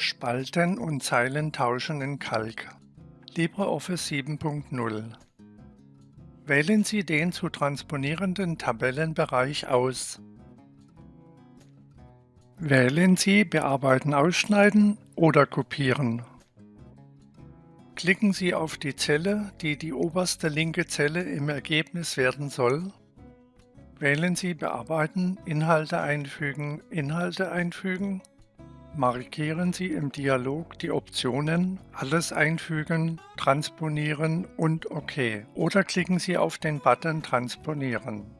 Spalten und Zeilen tauschen in Calc. LibreOffice 7.0 Wählen Sie den zu transponierenden Tabellenbereich aus. Wählen Sie Bearbeiten ausschneiden oder kopieren. Klicken Sie auf die Zelle, die die oberste linke Zelle im Ergebnis werden soll. Wählen Sie Bearbeiten, Inhalte einfügen, Inhalte einfügen Markieren Sie im Dialog die Optionen Alles einfügen, Transponieren und OK oder klicken Sie auf den Button Transponieren.